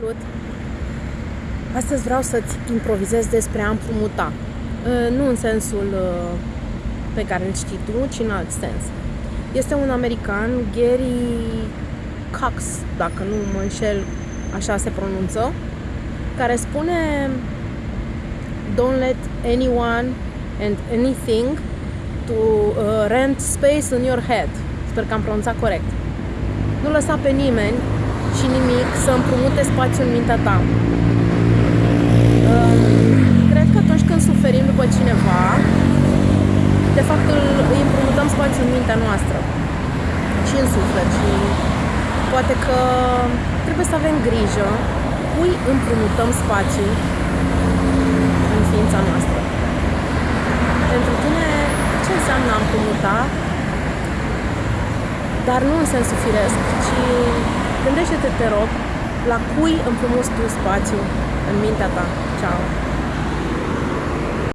Salut! Astăzi vreau să-ți improvizez despre a împrumuta. Uh, nu în sensul uh, pe care îl știi tu, ci în alt sens. Este un american, Gary Cox, dacă nu mă înșel, așa se pronunță, care spune Don't let anyone and anything to uh, rent space in your head. Sper că am pronunțat corect. Nu lăsa pe nimeni și nimic să împrumute spațiu în mintea ta. Cred că atunci când suferim după cineva, de fapt îi împrumutăm spațiu în mintea noastră și în suflet și poate că trebuie să avem grijă cui împrumutăm spațiu în ființa noastră. Pentru tine, ce înseamnă a împrumuta? Dar nu în sensul firesc, ci Gândește-te, te rog, la cui împrumuți tu spațiu în mintea ta. Ciao!